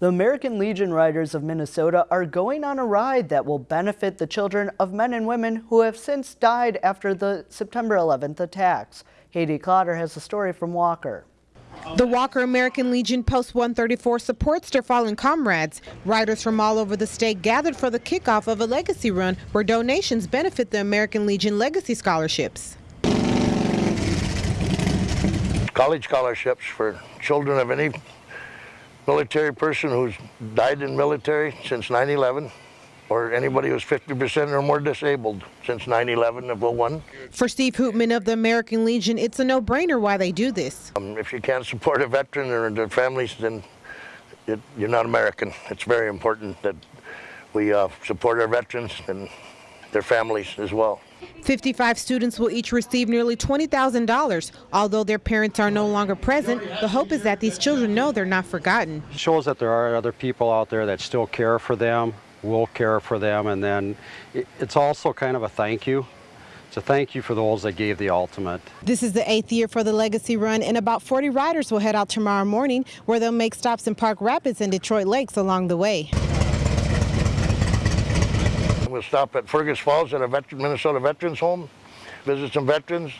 The American Legion Riders of Minnesota are going on a ride that will benefit the children of men and women who have since died after the September 11th attacks. Haiti Clotter has a story from Walker. The Walker American Legion Post 134 supports their fallen comrades. Riders from all over the state gathered for the kickoff of a legacy run where donations benefit the American Legion Legacy Scholarships. College scholarships for children of any military person who's died in military since 9-11 or anybody who's 50% or more disabled since 9-11 of 01. For Steve Hoopman of the American Legion, it's a no-brainer why they do this. Um, if you can't support a veteran or their families, then it, you're not American. It's very important that we uh, support our veterans and their families as well. 55 students will each receive nearly $20,000. Although their parents are no longer present, the hope is that these children know they're not forgotten. It shows that there are other people out there that still care for them, will care for them, and then it's also kind of a thank you. It's a thank you for those that gave the ultimate. This is the eighth year for the Legacy Run, and about 40 riders will head out tomorrow morning, where they'll make stops in Park Rapids and Detroit Lakes along the way. We'll stop at Fergus Falls at a veteran, Minnesota Veterans Home, visit some veterans.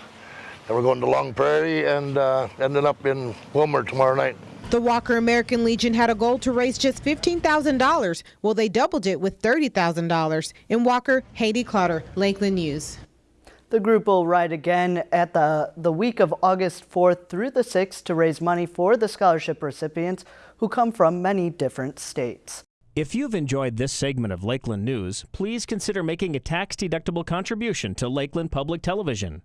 Then we're going to Long Prairie and uh, ending up in Willmar tomorrow night. The Walker American Legion had a goal to raise just $15,000. Well, they doubled it with $30,000. In Walker, Haiti Clotter, Lakeland News. The group will ride again at the, the week of August 4th through the 6th to raise money for the scholarship recipients who come from many different states. If you've enjoyed this segment of Lakeland News, please consider making a tax-deductible contribution to Lakeland Public Television.